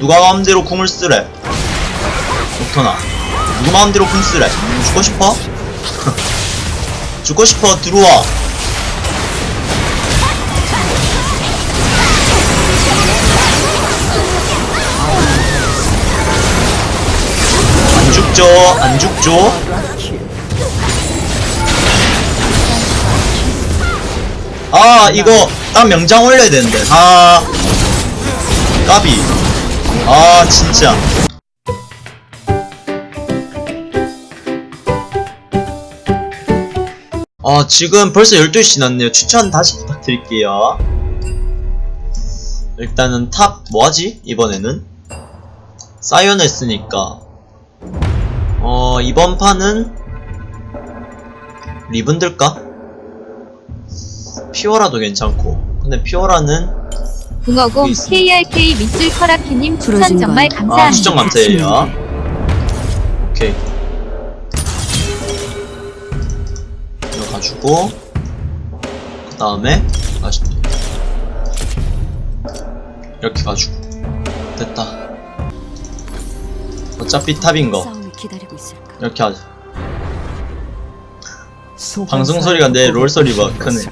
누가 마음대로 궁을 쓰래? 녹턴아 누구 마음대로 궁 쓰래? 죽고 싶어? 죽고 싶어. 들어와. 안 죽죠. 안 죽죠. 아 이거 딱 명장 올려야 되는데. 아. 까비 아 진짜. 아 지금 벌써 12시 났네요. 추천 다시 부탁드릴게요. 일단은 top 뭐하지? 이번에는? 사이온 했으니까. 어 이번 판은 리븐 들까? 피오라도 괜찮고. 근데 피오라는 붕어공 있습니다. KRK 밑줄 커라키님 추천 정말 건- 감사합니다. 아 추천 감사해요. 오케이. 이거 가지고 그 다음에 다시 이렇게 가지고. 됐다. 어차피 탑인 거? 이렇게 하자. 방송 소리가 내 롤 소리보다 크네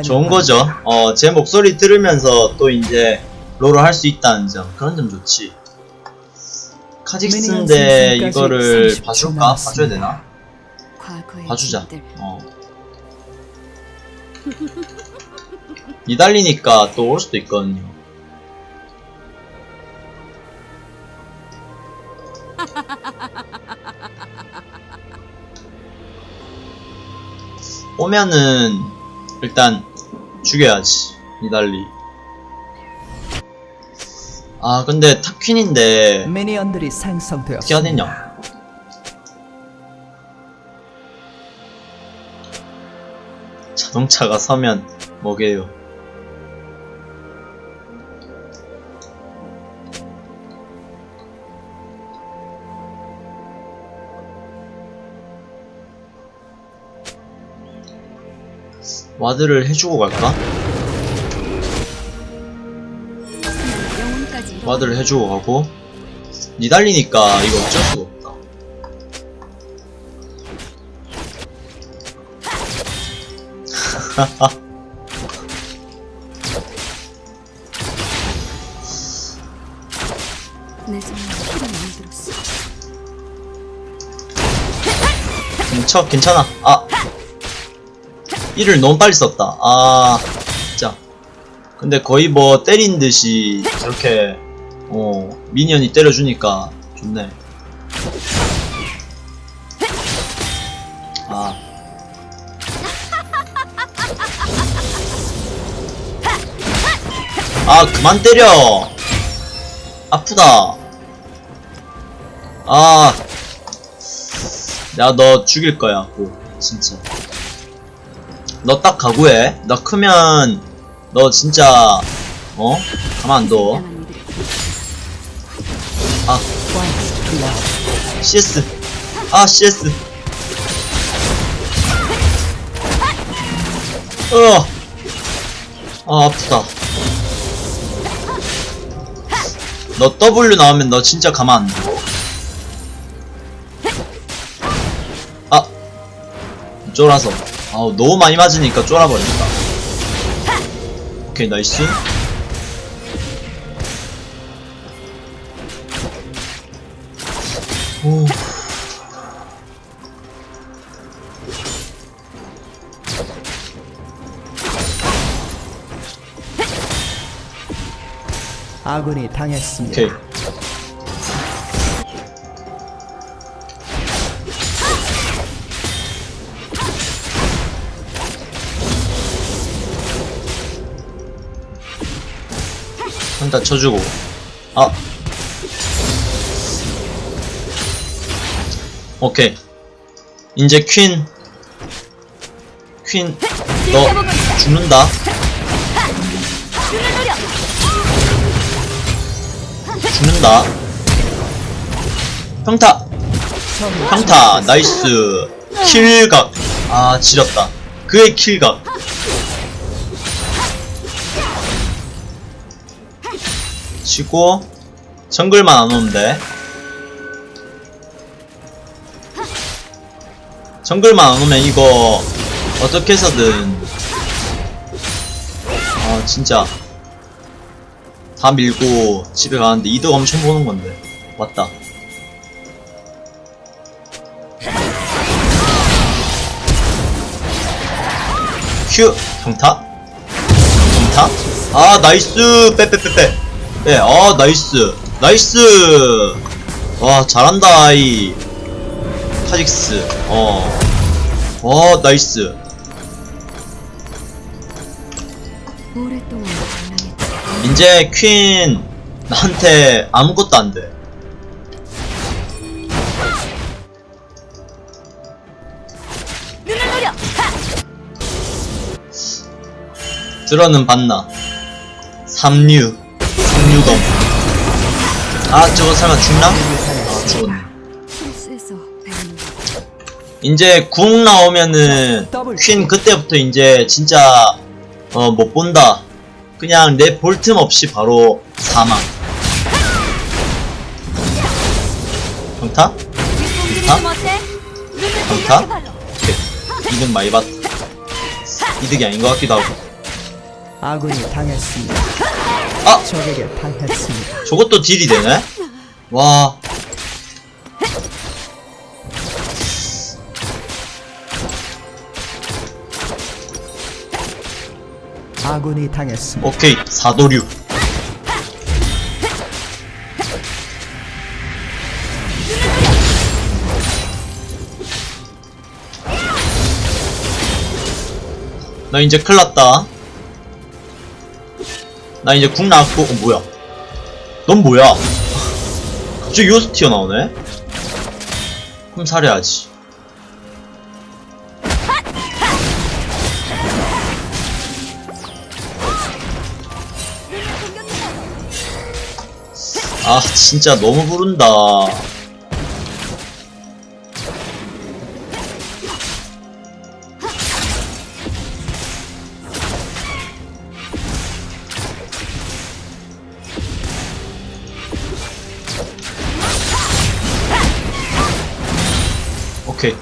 좋은 거죠. 어 제 목소리 들으면서 또 이제 롤을 할 수 있다는 점 그런 점 좋지. 카직스인데 이거를 생성까지 30초 봐줄까? 봐줘야 되나? 봐주자. 어. 니달리니까 또 올 수도 있거든요. 오면은 일단 죽여야지 니달리. 아 근데 탑퀸인데 미니언들이 생성되었습니다. 되냐 자동차가 서면 뭐게요 와드를 해주고 갈까? 와드를 해주고 가고 니달리니까 이거 어쩔 수가 없다. 괜찮, 괜찮아. 아. 이를 너무 빨리 썼다. 아. 진짜. 근데 거의 뭐 때린 듯이 저렇게, 어, 미니언이 때려주니까 좋네. 아. 아, 그만 때려! 아프다. 아. 내가 너 죽일 거야, 고 진짜. 너 딱 각오해. 너 크면, 너 진짜, 어? 가만 안 둬. 다양한 이들의 아, CS. 아, CS. 어. 아, 아프다. 너 W 나오면 너 진짜 가만 안 둬. 아. 쫄아서. 아우, 너무 많이 맞으니까 쫄아버린다. 오케이, 나이스. 오. 아군이 당했습니다. 오케이. 한타 쳐주고. 아. 오케이. 이제 퀸. 퀸. 너 죽는다. 죽는다. 평타. 평타. 나이스. 킬각. 아, 지렸다. 그의 킬각. 치고 정글만 안 오는데 정글만 안 오면 이거 어떻게 해서든. 아 진짜. 다 밀고 집에 가는데 이득 엄청 보는 건데. 맞다. 휴 평타? 평타? 아 nice! 빼빼빼빼 빼아 nice. nice. 와 잘한다 이. 카직스. 어 와 나이스. 오랫동안 방랑했다. 이제 퀸 나한테 아무것도 안 돼. 들어는 봤나? 삼류 삼류검 아 저거 설마 죽나? 아 죽었네. 이제 궁 나오면은 퀸 그때부터 이제 진짜 어 못 본다. 그냥 내 볼 틈 없이 바로 사망. 평타? 평타? 오케이. 이득 많이 봤다. 이득이 아닌 것 같기도 하고. 아군이 당했습니다. 아! 적에게 당했습니다. 저것도 딜이 되네? 와. 아군이 당했습니다. 오케이. 사도류. 나 이제 큰일 났다. 나 이제 궁 나왔고, 어, 뭐야. 넌 뭐야? 갑자기 요스 튀어나오네? 그럼 살해야지. 아, 진짜 너무 부른다. 오케이.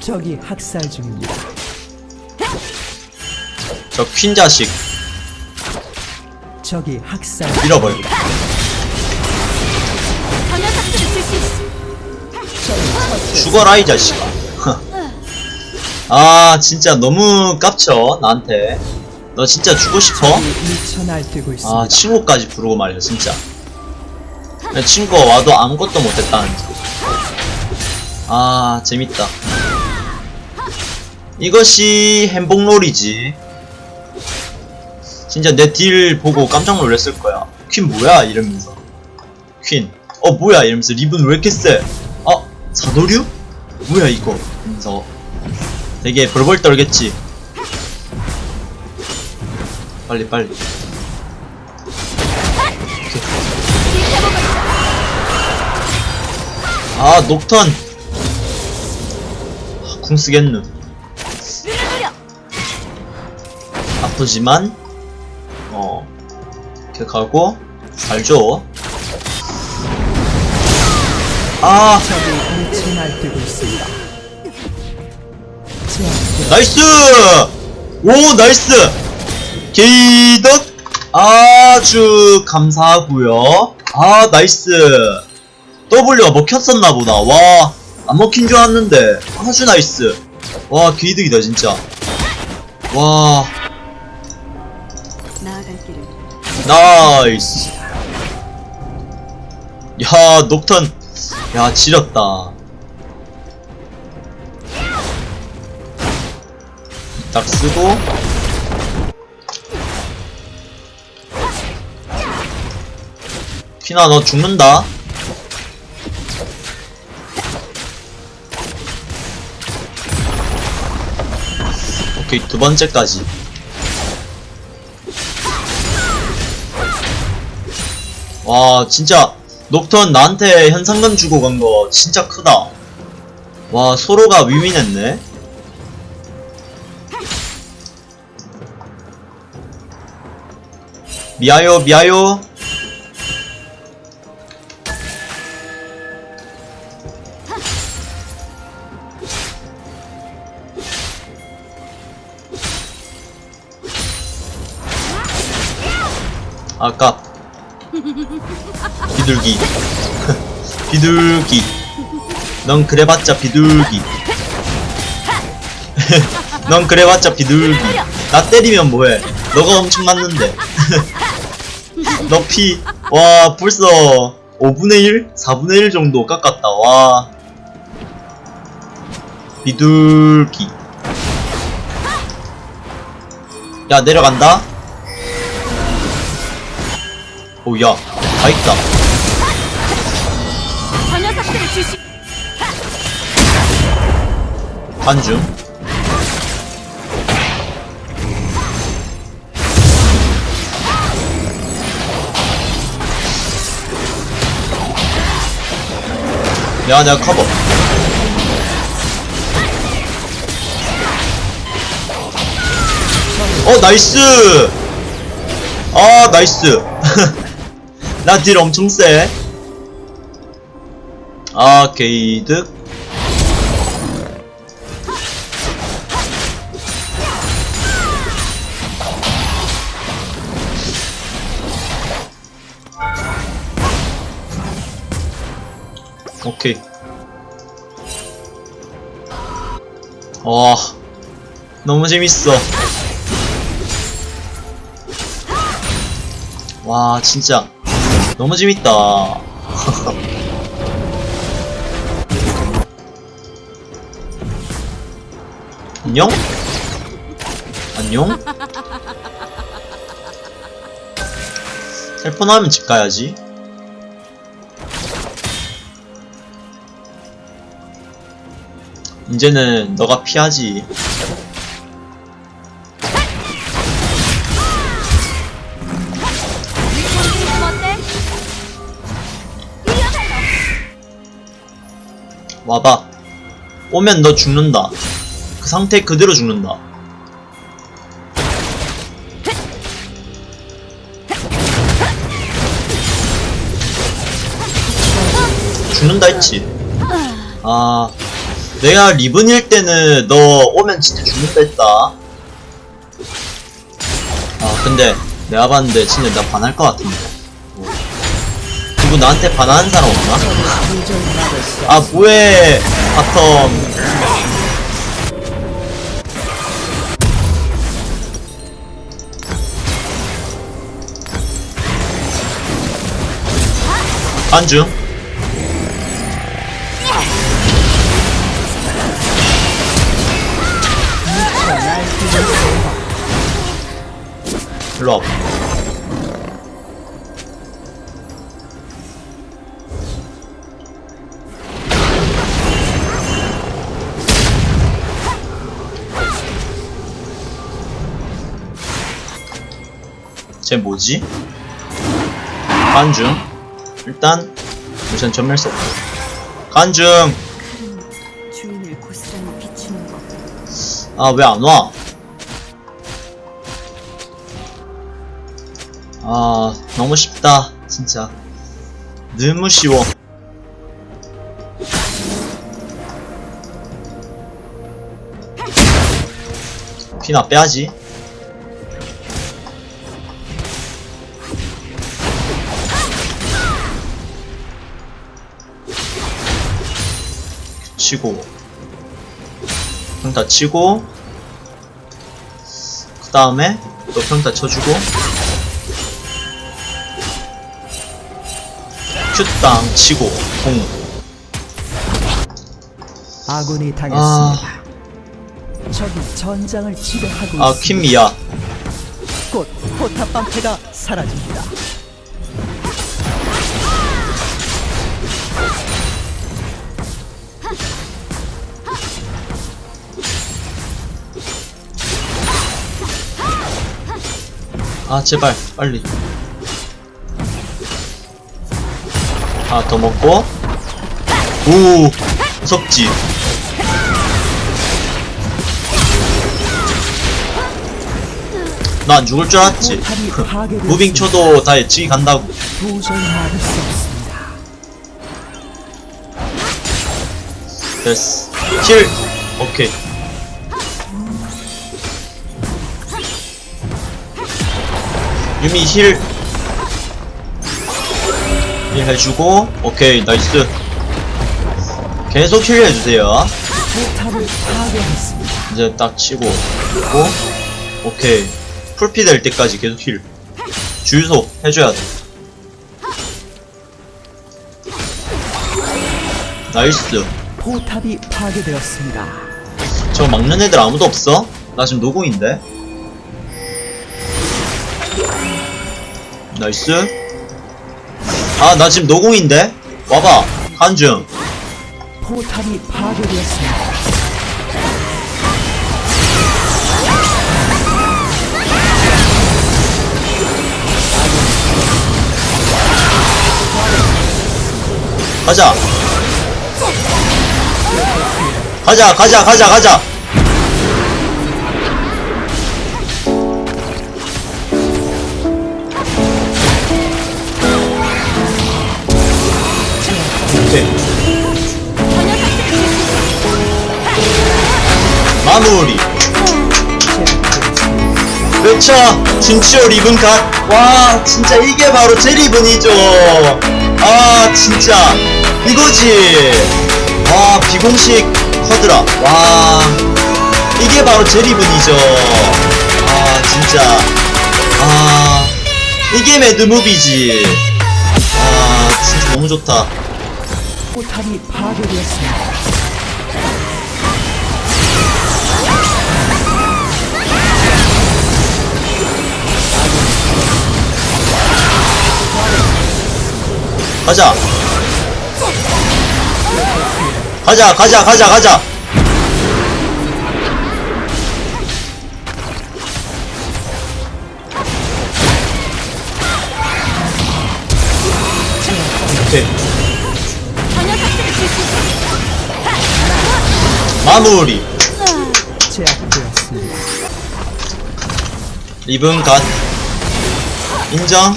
적이 학살 중입니다. 저 퀸 자식 적이 학살 밀어버리고. 죽어라 이 자식아. 아 진짜 너무 깝쳐 나한테. 너 진짜 죽고 싶어? 미쳐 날뛰고 있습니다. 아 친구까지 부르고 말이야 진짜. 내 친구가 와도 아무것도 못했다는. 아 재밌다. 이것이 행복놀이지. 진짜 내 딜 보고 깜짝 놀랐을 거야. 퀸 뭐야 이러면서. 퀸. 어 뭐야 이러면서 리븐 왜 이렇게 세? 어 사도류? 뭐야 이거? 이러면서 되게 벌벌 떨겠지. 빨리 빨리. 아 녹턴. 아, 궁 쓰겠누. 아프지만 어 이렇게 가고 잘줘. 아 nice! 오 nice! 개이득 아주 감사하고요. 아 nice. W가 먹혔었나 보다. 와, 안 먹힌 줄 알았는데 아주 nice. 와, 개이득이다 진짜. 와, nice. 야, 녹턴. 야, 지렸다. 딱 쓰고. 피나, 너 죽는다. 오케이, 두 번째까지. 와 진짜 녹턴 나한테 현상금 주고 간 거 진짜 크다. 와 서로가 위민했네. 미아요 미아요 아까. 비둘기. 비둘기. 넌 그래봤자 비둘기. 넌 그래봤자 비둘기. 나 때리면 뭐해? 너가 엄청 맞는데. 너 피 와 벌써 5분의 1? 4분의 1 정도 깎았다. 와. 비둘기. 야 내려간다 오야 다 있다. 저 녀석들을 주시. 반중. 내가 내가 커버. 어 나이스! 아 나이스 나 딜 엄청 세 아, 게이득. 오케이. 와, 너무 재밌어. 와, 진짜. 너무 재밌다. 안녕? 안녕? 텔폰 하면 집 가야지. 이제는 너가 피하지. 와봐. 오면 너 죽는다. 그 상태 그대로 죽는다. 죽는다 했지. 아, 내가 리븐일 때는 너 오면 진짜 죽는다 했다. 아, 근데 내가 봤는데 진짜 나 반할 것 같은데. 어. 누구 나한테 반하는 사람 없나? 아 뭐해 bottom 안중 일로 와봐 쟤 뭐지? 간중 일단 우선 전멸 썼고 간중. 아 왜 안 와? 아 너무 쉽다 진짜 너무 쉬워 피나 빼야지 치고 평타 치고 그 다음에 또 평타 쳐주고 큐땅 치고 공 아군이 당했습니다. 적이 전장을 지배하고 아, 있습니다. 퀸미야. 곧 포탑 방패가 사라집니다. 아, 제발, 빨리. 아, 더 먹고. 오, 무섭지. 너안 죽을 줄 알았지. 무빙 쳐도 다 예측이 간다고. 됐어 힐 오케이 유미 heal. heal 해주고, 오케이, nice. 계속 heal 해주세요. 이제 딱 치고, 그리고, 오케이. 풀피 될 때까지 계속 heal. 주유소 해줘야 돼. nice. 포탑이 파괴되었습니다. 저 막는 애들 아무도 없어? 나 지금 노공인데? 나이스 아 나 지금 노공인데? 와봐 한중 포탑이 파괴되었습니다. 가자 가자 가자 가자 가자 마무리. 그렇죠. 진치오 리븐 갓와 진짜 이게 바로 제 리븐이죠. 아 진짜. 이거지. 와 비공식 quadra 와 이게 바로 제 리븐이죠. 아 진짜. 아 이게 mad movie지. 아 진짜 너무 좋다. 포탑이 파괴되었습니다. 가자. 가자 가자 가자 가자. 마무리. 리븐 갓. 인정?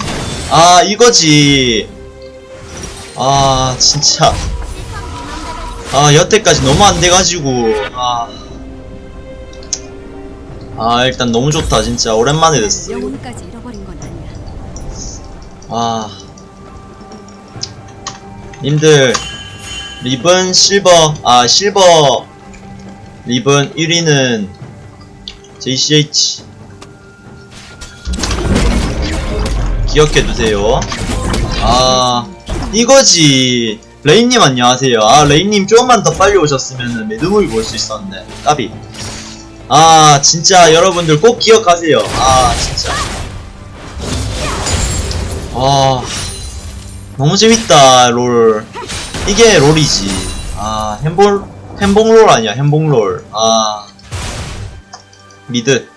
아 이거지 아 진짜. 아 여태까지 너무 안 돼가지고. 아, 아 일단 너무 좋다 진짜. 오랜만에 됐어. 아 님들 리븐 실버. 아 실버. 리븐 1위는 JCH 기억해두세요. 아 이거지. 레인님 안녕하세요. 아 레인님 조금만 더 빨리 오셨으면 mad movie 볼 수 있었는데 까비. 아 진짜 여러분들 꼭 기억하세요. 아 진짜. 아 너무 재밌다 롤. 이게 롤이지. 아 햄볼 햄봉롤 아니야 햄봉롤. 아 미드.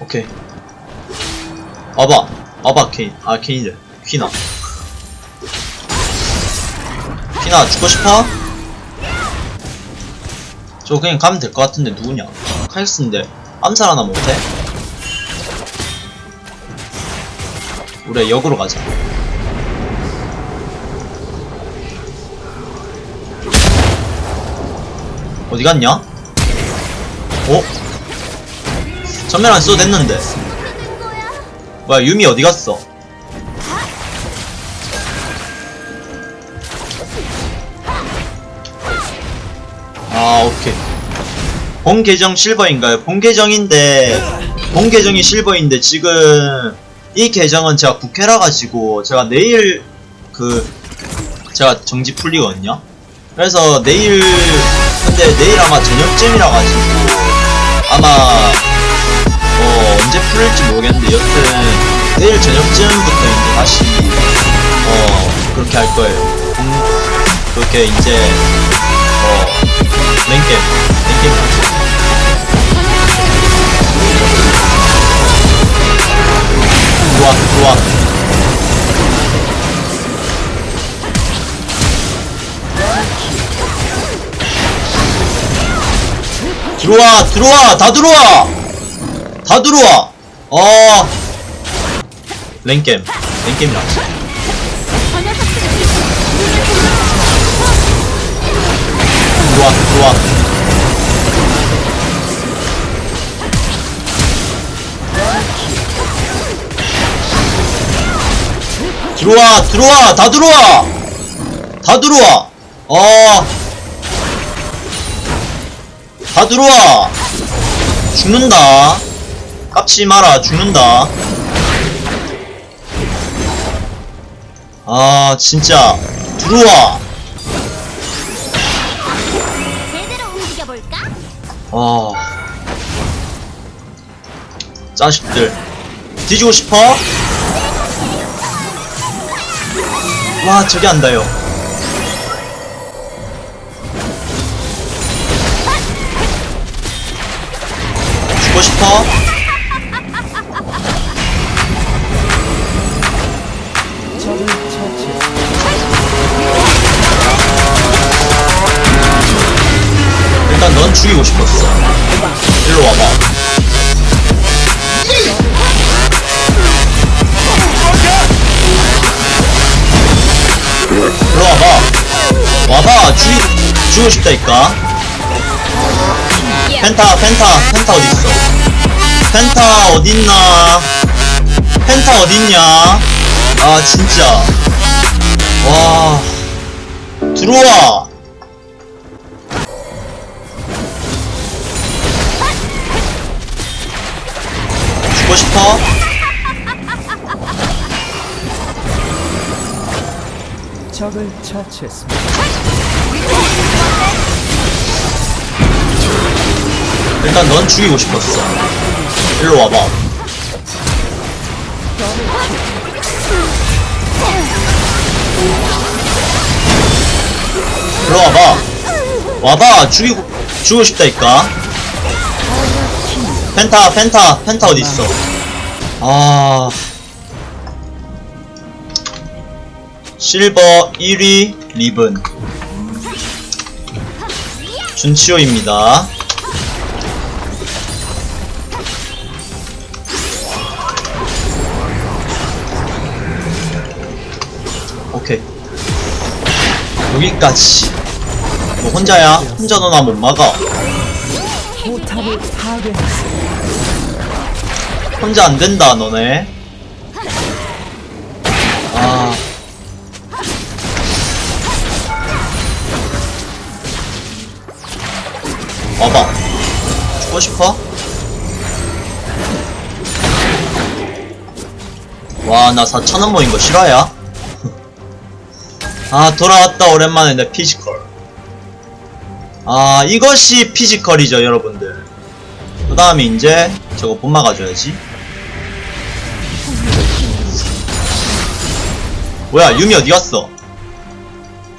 오케이. 와봐. 와봐 케인. 아 케인이래 퀴나 퀴나 죽고 싶어? 저 그냥 가면 될 것 같은데 누구냐 카이스인데 암살 하나 못해? 우리 역으로 가자 어디 갔냐? 어? 전면 안 써도 됐는데 뭐야 유미 어디 갔어? 아 오케이 본 계정 실버인가요? 본 계정인데 본 계정이 실버인데 지금 이 계정은 제가 국회라 가지고 제가 내일 그 제가 정지 풀리거든요. 그래서 내일 근데 내일 아마 저녁쯤이라 가지고 아마 어 언제 풀릴지 모르겠는데 여튼 내일 저녁쯤부터 이제 다시 어 그렇게 할 거예요. 음, 그렇게 이제 어 랭겜. 랭겜. 하죠. 들어와 들어와 들어와 들어와 다 들어와. 다 들어와. 어. 랭겜 랭겜이라 들어와 들어와 들어와 다 들어와. 다 들어와. 어다 들어와. 죽는다. 깝치 마라 죽는다. 아 진짜. 들어와 아 자식들 뒤지고 싶어? 와 저기 안다요 죽고 싶어? 죽이고 싶었어. 일로 와봐. 일로 와봐. 와봐. 죽이 죽이고 싶다니까. 펜타 펜타 펜타 어딨어? 펜타 어딨나? 펜타 어딨냐? 아 진짜. 와. 들어와 죽고 싶어? 적을 처치했습니다. 일단 넌 죽이고 싶었어. 일로 와봐. 일로 와봐. 와봐. 죽이고, 죽이고 싶다니까. 펜타, 펜타, 펜타 어딨어. 아. 실버 1위 리븐. 준치호입니다. 오케이 여기까지 너 혼자야? 혼자 너나 못 막아 혼자 안 된다 너네. 아. 와봐. 죽고 싶어? 와 나 4천원 모인 거 실화야? 아 돌아왔다 오랜만에 내 physical. 아 이것이 physical이죠 여러분들. 그 다음에 이제 저거 못 막아줘야지 뭐야 유미 어디 갔어?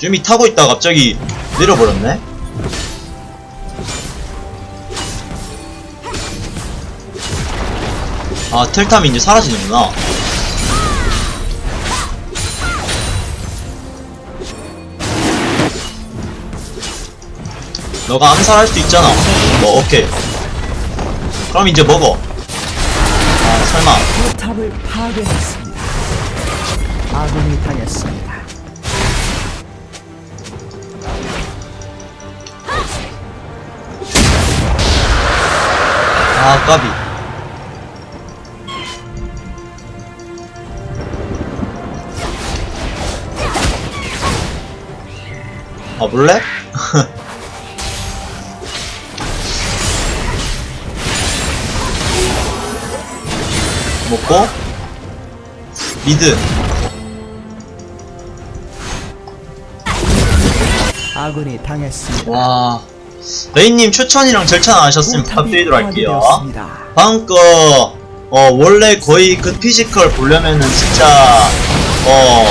유미 타고 있다가 갑자기. 내려버렸네. 아 텔탐이 이제 사라지는구나. 너가 암살할 수 있잖아. 뭐 오케이. 그럼 이제 먹어. 아 설마 아군이 당했습니다. 아 까비 가볼래? 먹고 미드 아군이 당했습니다. 와 레인님 추천이랑 즐찾 안 하셨으면 부탁드리도록 할게요. 다음 거, 어, 원래 거의 그 physical 보려면은 진짜, 어,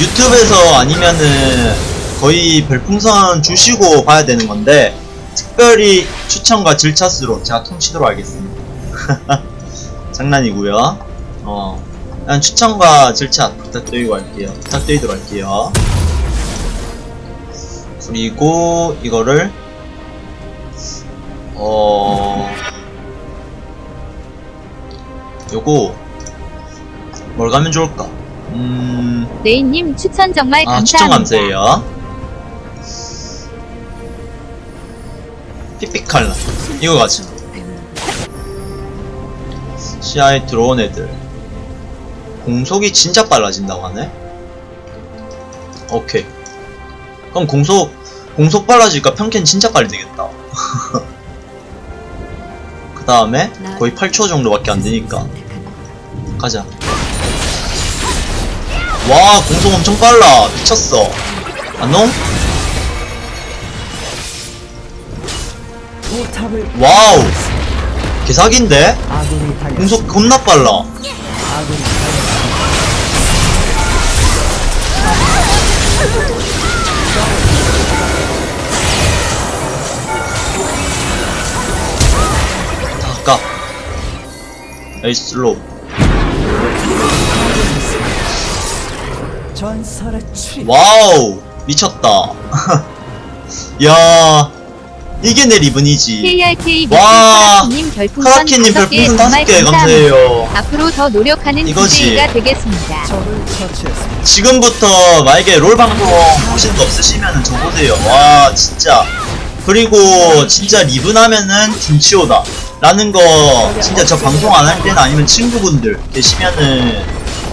유튜브에서 아니면은 거의 별풍선 주시고 봐야 되는 건데, 특별히 추천과 즐찾으로 제가 퉁치도록 하겠습니다. 장난이고요 어, 그냥 추천과 즐찾 부탁드리고 할게요. 부탁드리도록 할게요. 그리고 이거를, 어, 요거 뭘 가면 좋을까? 음... 레이님 추천 정말 아 감사합니다. 추천 감사해요. 픽픽칼라. 이거 가자 시야에 들어온 애들. 공속이 진짜 빨라진다고 하네? 오케이 그럼 공속 공속 빨라지니까? 평캔 진짜 빨리 되겠다. 그 다음에 거의 8초 정도밖에 안 되니까. 가자. 와 공속 엄청 빨라. 미쳤어? 포탑을 와우. 개사기인데? 공속 겁나 빨라 아까. 에이슬로 출입. 와우 미쳤다. 야 이게 내 리븐이지. KRK 와, 카라키님 5개 별풍선 5개 감사합니다. 감사해요. 앞으로 더 노력하는. DJ가 되겠습니다. 지금부터 만약에 롤 방송 보신 거 없으시면 저보세요. 와 진짜. 그리고 진짜 리븐 하면은 김치호다. 라는 거 진짜 저 방송 안 할 때나 아니면 친구분들 계시면은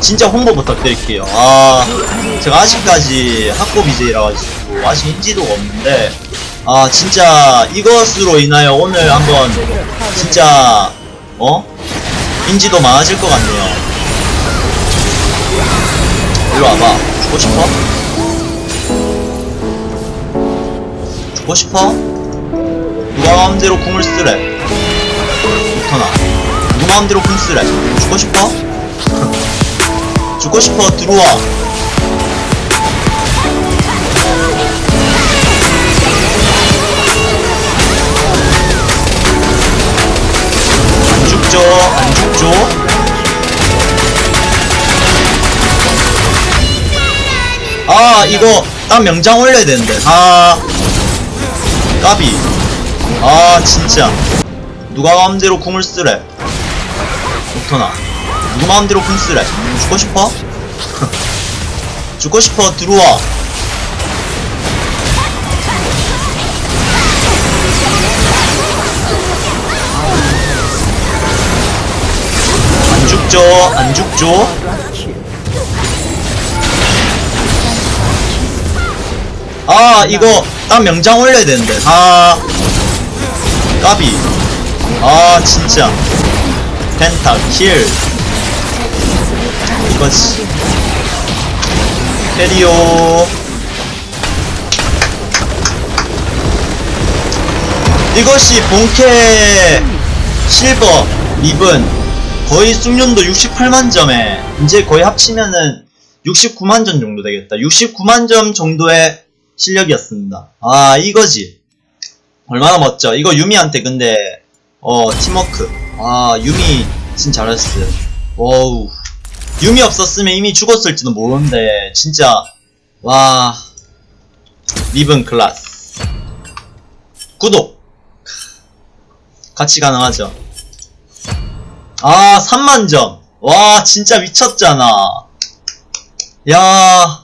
진짜 홍보 부탁드릴게요. 아 제가 아직까지 학고 BJ라 가지고 아직 인지도가 없는데 아 진짜 이것으로 인하여 오늘 한번 진짜 어? 인지도 많아질 것 같네요 일로 와봐 죽고 싶어? 죽고 싶어? 누가 마음대로 궁을 쓰래 붙어나 누구 마음대로 궁 쓰래 죽고 싶어? 죽고 싶어 들어와 안 죽죠 안 죽죠 아 이거 딱 명장 올려야 되는데. 아. 까비. 아 진짜. 누가 마음대로 궁을 쓰래? 오토나. 누구 마음대로 궁 쓰래? 죽고 싶어? 죽고 싶어. 들어와 죽죠? 안 죽죠? 아 이거 딱 명장 올려야 되는데. 아. 까비. 아 진짜. 펜타 킬. 이거지. 페리오 이것이 본캐 실버 리븐 거의 숙련도 68만 점에 이제 거의 합치면은 69만 점 정도 되겠다. 69만 점 정도의 실력이었습니다. 아 이거지. 얼마나 멋져. 이거 유미한테 근데 어 팀워크. 아 유미 진짜 잘했어요 와우. 유미 없었으면 이미 죽었을지도 모르는데 진짜. 와. 리븐 클라스. 구독. 같이 가능하죠 아 3만점. 와 진짜 미쳤잖아. 야